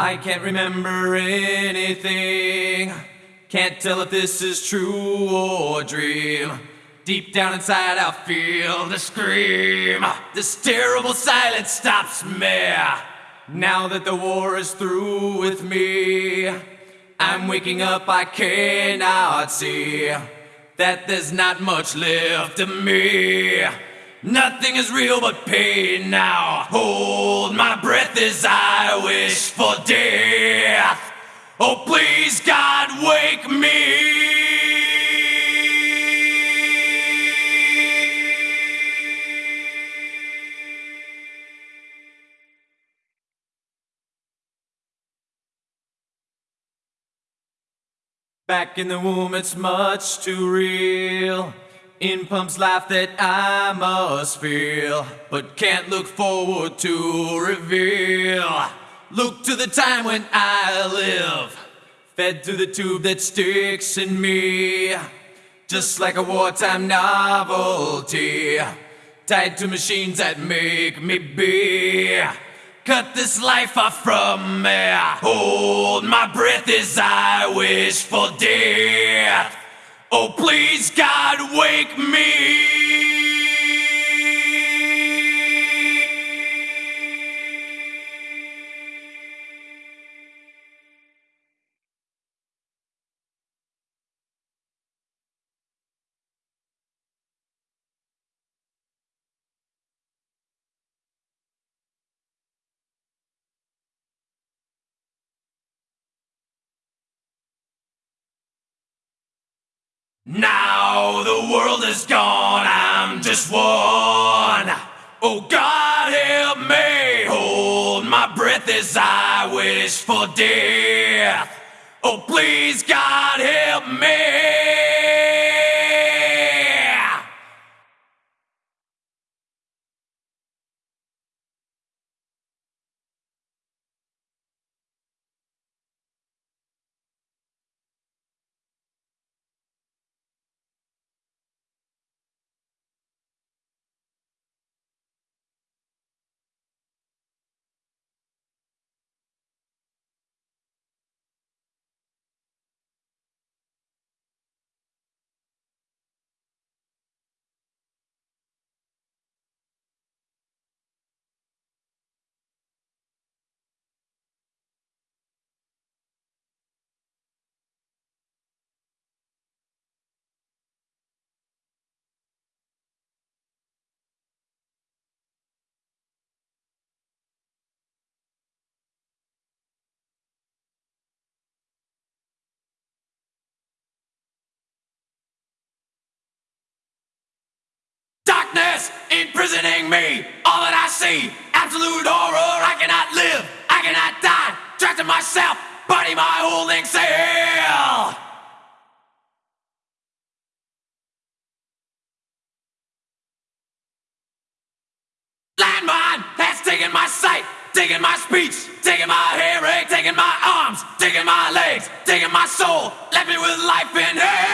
I can't remember anything. Can't tell if this is true or a dream. Deep down inside, I feel the scream. This terrible silence stops me. Now that the war is through with me, I'm waking up, I cannot see that there's not much left of me. Nothing is real but pain now. Hold my breath as I wish for death. Oh, please, God, wake me. Back in the womb, it's much too real. In pumps life that I must feel, but can't look forward to reveal. Look to the time when I live, fed through the tube that sticks in me, just like a wartime novelty, tied to machines that make me be. Cut this life off from me. Hold my breath as I wish for death. Oh, please, God, wake me. Now the world is gone, I'm just one. Oh God, help me. Hold my breath as I wish for death. Oh please, God, help me. Imprisoning me. All that I see, absolute horror. I cannot live, I cannot die. Trapped in myself, body my holding cell. Landmine has taken my sight, taken my speech, taken my hearing, taken my arms, taken my legs, taken my soul, left me with life in hell.